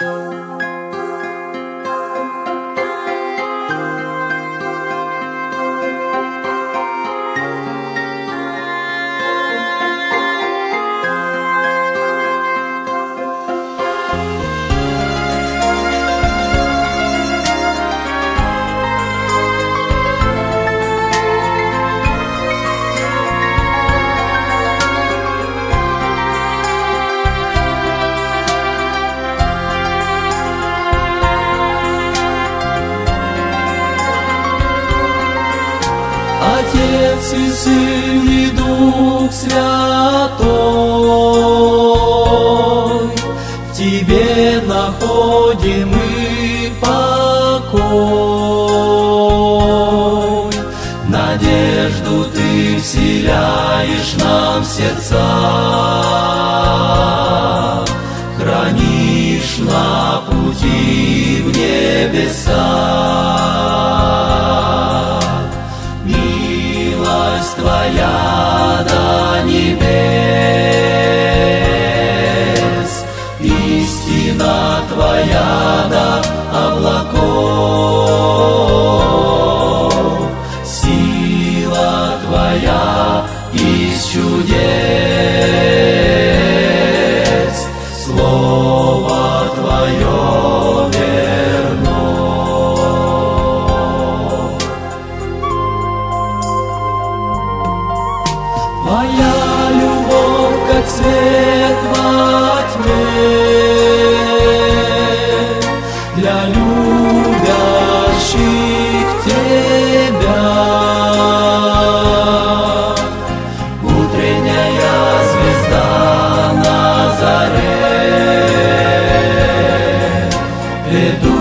Música Отец и Сын и Дух Святой, В Тебе находим мы покой. Надежду Ты вселяешь нам в сердца, Твоя до облаков, Сила Твоя из чудес,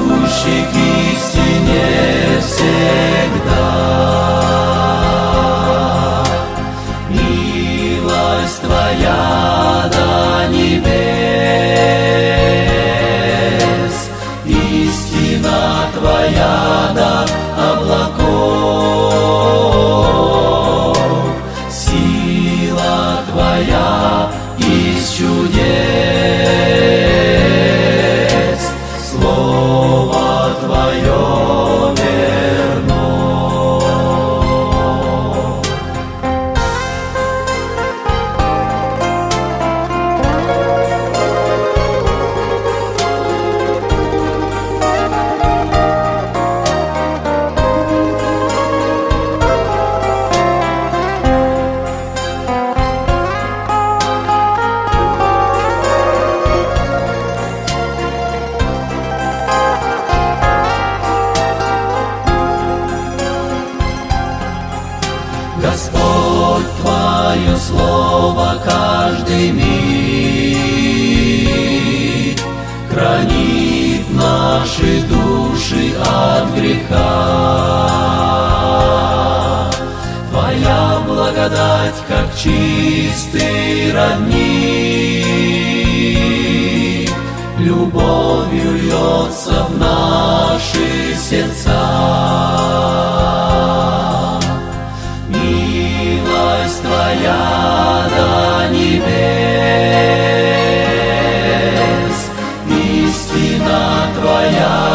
ведущий к истине всегда. Господь, Твое Слово каждый миг хранит наши души от греха. Твоя благодать, как чистый родник, любовью льется в наши сердца. Твоя